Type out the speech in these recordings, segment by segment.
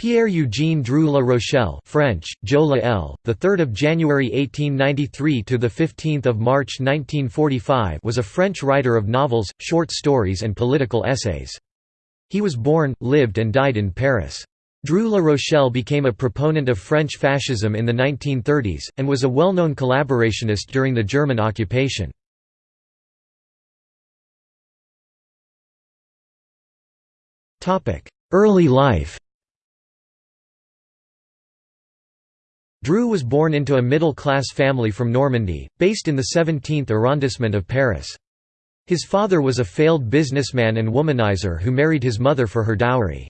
Pierre-Eugène Drieu La Rochelle French, Jo La L, the 3rd of January 1893 to the 15th of March 1945 was a French writer of novels, short stories and political essays. He was born, lived and died in Paris. Drieu La Rochelle became a proponent of French fascism in the 1930s, and was a well-known collaborationist during the German occupation. Early life Drieu was born into a middle-class family from Normandy, based in the 17th arrondissement of Paris. His father was a failed businessman and womanizer who married his mother for her dowry.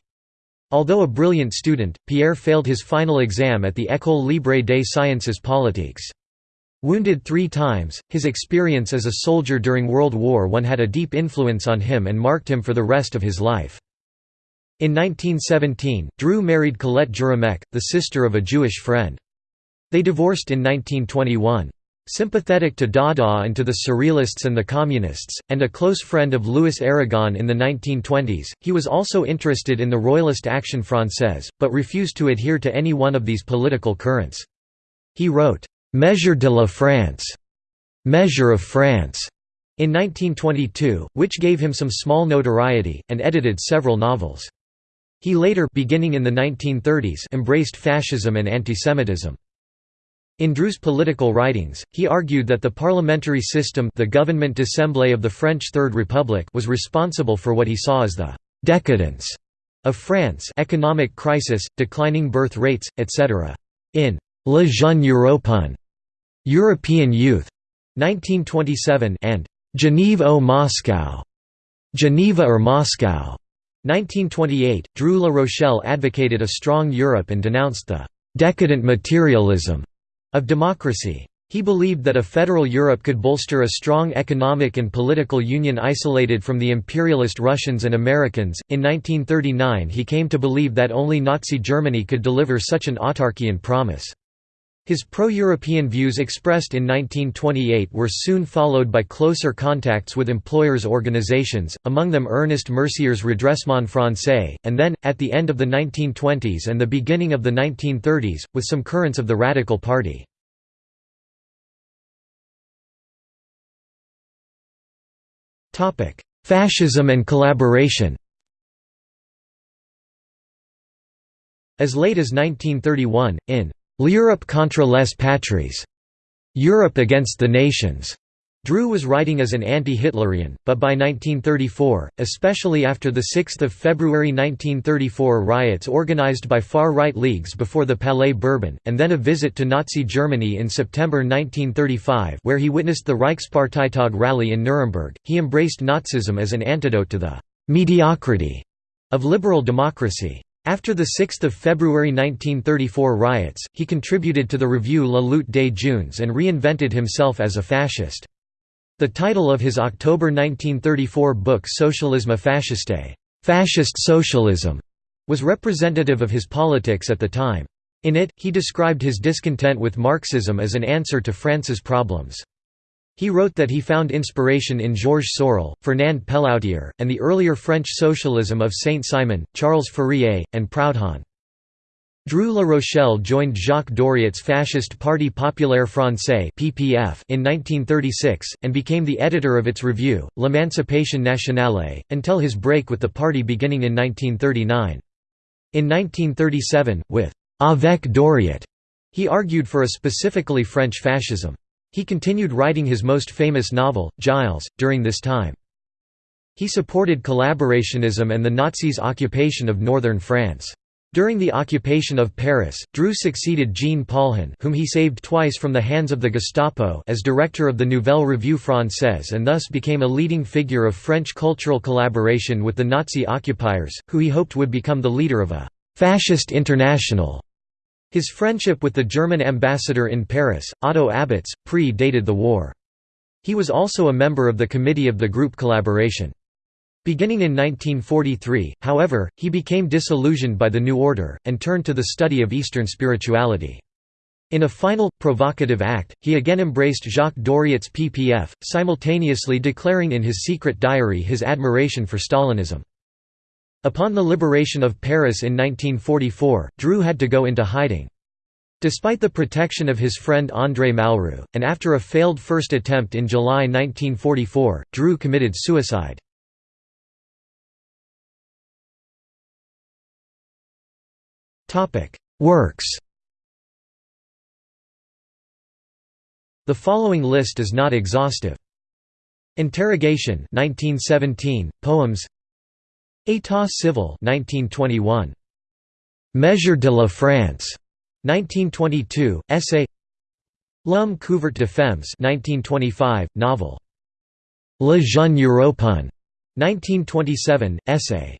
Although a brilliant student, Pierre failed his final exam at the École Libre des Sciences Politiques. Wounded three times, his experience as a soldier during World War I had a deep influence on him and marked him for the rest of his life. In 1917, Drieu married Colette Jéramec, the sister of a Jewish friend. They divorced in 1921. Sympathetic to Dada and to the Surrealists and the Communists, and a close friend of Louis Aragon in the 1920s, he was also interested in the Royalist Action Française, but refused to adhere to any one of these political currents. He wrote, "'Mesure de la France' Measure of France' in 1922, which gave him some small notoriety, and edited several novels. He later beginning in the 1930s embraced fascism and antisemitism. In Drieu's political writings, he argued that the parliamentary system the d'Assemblée of the French Third Republic was responsible for what he saw as the «decadence» of France economic crisis, declining birth rates, etc. In Le Jeune Européen European Youth, 1927 and Genève ou Moscow, Geneva or Moscow, 1928, Drieu La Rochelle advocated a strong Europe and denounced the «decadent materialism» of democracy. He believed that a federal Europe could bolster a strong economic and political union isolated from the imperialist Russians and Americans. In 1939, he came to believe that only Nazi Germany could deliver such an autarkian promise. His pro-European views expressed in 1928 were soon followed by closer contacts with employers' organizations, among them Ernest Mercier's Redressement Français, and then, at the end of the 1920s and the beginning of the 1930s, with some currents of the Radical Party. Fascism and collaboration As late as 1931, in L'Europe contre les patries, Europe against the nations. Drieu was writing as an anti-Hitlerian, but by 1934, especially after the 6 February 1934 riots organized by far-right leagues before the Palais Bourbon, and then a visit to Nazi Germany in September 1935 where he witnessed the Reichsparteitag rally in Nuremberg, he embraced Nazism as an antidote to the «mediocrity» of liberal democracy. After the 6 February 1934 riots, he contributed to the review La Lutte des Jeunes and reinvented himself as a fascist. The title of his October 1934 book Socialisme fasciste fascist socialism", was representative of his politics at the time. In it, he described his discontent with Marxism as an answer to France's problems. He wrote that he found inspiration in Georges Sorel, Fernand Pelloutier, and the earlier French socialism of Saint-Simon, Charles Fourier, and Proudhon. Drieu La Rochelle joined Jacques Doriot's fascist Parti Populaire Français in 1936, and became the editor of its review, L'Emancipation Nationale, until his break with the party beginning in 1939. In 1937, with «Avec Doriot», he argued for a specifically French fascism. He continued writing his most famous novel, Gilles, during this time. He supported collaborationism and the Nazis' occupation of northern France. During the occupation of Paris, Drieu succeeded Jean Paulhan whom he saved twice from the hands of the Gestapo as director of the Nouvelle Revue Française and thus became a leading figure of French cultural collaboration with the Nazi occupiers, who he hoped would become the leader of a «fascist international». His friendship with the German ambassador in Paris, Otto Abetz, pre-dated the war. He was also a member of the committee of the group collaboration. Beginning in 1943, however, he became disillusioned by the New Order, and turned to the study of Eastern spirituality. In a final, provocative act, he again embraced Jacques Doriot's PPF, simultaneously declaring in his secret diary his admiration for Stalinism. Upon the liberation of Paris in 1944, Drieu had to go into hiding. Despite the protection of his friend André Malraux, and after a failed first attempt in July 1944, Drieu committed suicide. Works The following list is not exhaustive. Interrogation 1917, poems État civil 1921. Mesure de la France 1922, essay L'homme couvert de femmes 1925, novel. Le jeune Européen 1927, essay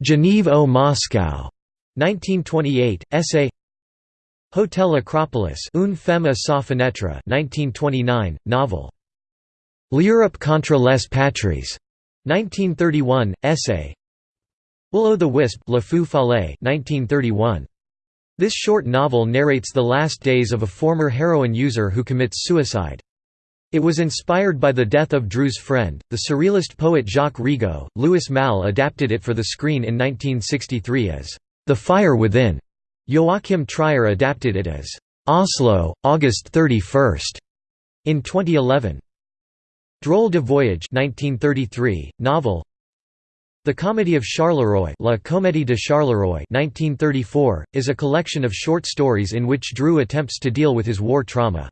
Genève au Moscow 1928, essay Hotel Acropolis Une femme à sa fenêtre 1929, novel. L'Europe contre les patries 1931, essay Will-o'-the-Wisp Le Follet 1931. This short novel narrates the last days of a former heroin user who commits suicide. It was inspired by the death of Drieu's friend, the surrealist poet Jacques Rigaut. Louis Malle adapted it for the screen in 1963 as The Fire Within. Joachim Trier adapted it as Oslo, August 31 in 2011. Drôle de Voyage 1933, novel the Comedy of Charleroi, La Comédie de Charleroi 1934, is a collection of short stories in which Drieu attempts to deal with his war trauma.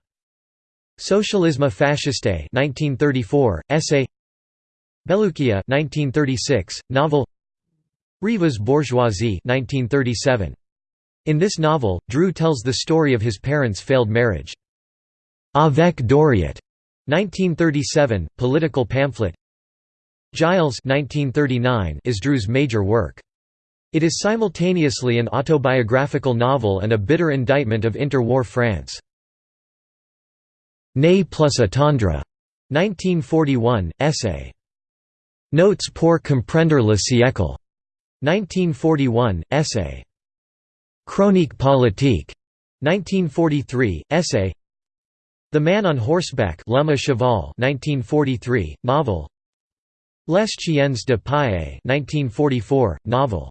Socialisme fasciste 1934, essay Beloukia 1936, novel Rêveuse bourgeoisie 1937. In this novel, Drieu tells the story of his parents' failed marriage. Avec Doriot 1937, political pamphlet Gilles 1939 is Drieu's major work. It is simultaneously an autobiographical novel and a bitter indictment of interwar France. Né plus attendre 1941, essay. Notes pour comprendre le siècle 1941, essay. Chronique politique 1943, essay. The Man on Horseback à Cheval 1943, novel. Les Chiens de Paille 1944, novel.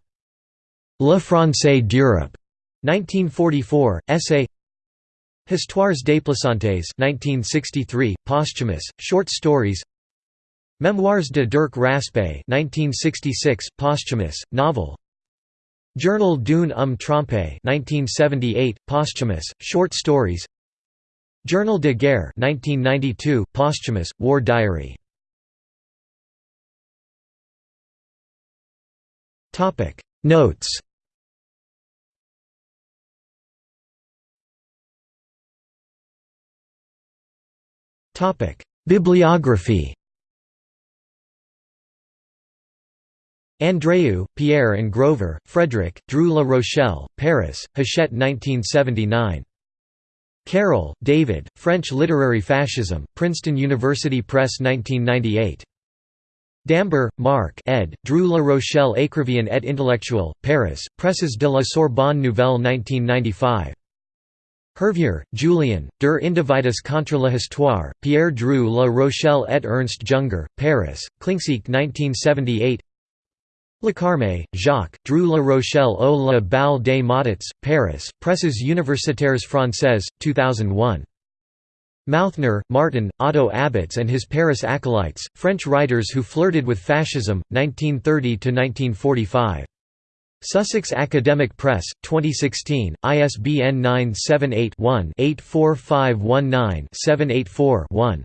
Le Français d'Europe 1944, essay Histoires déplaçantes 1963, posthumous, short stories. Memoirs de Dirk Raspe 1966, posthumous, novel. Journal d'une homme trompé 1978, posthumous, short stories Journal de guerre 1992, posthumous, war diary. Topic. Notes. Bibliography. Andreu, Pierre and Grover, Frederick, Drieu La Rochelle, Paris, Hachette 1979. Carroll, David, French Literary Fascism, Princeton University Press 1998. Dambre, Marc ed., Drieu La Rochelle Écrivain et intellectuel, Paris, Presses de la Sorbonne Nouvelle 1995. Hervier, Julien, Der Individuus contre la Histoire, Pierre Drieu La Rochelle et Ernst Junger, Paris, Klincksieck 1978 Lecarme, Jacques, Drieu La Rochelle au des Modots, Paris, Presses universitaires françaises, 2001. Mauthner, Martin, Otto Abetz and his Paris acolytes, French writers who flirted with fascism, 1930–1945. Sussex Academic Press, 2016, ISBN 978-1-84519-784-1.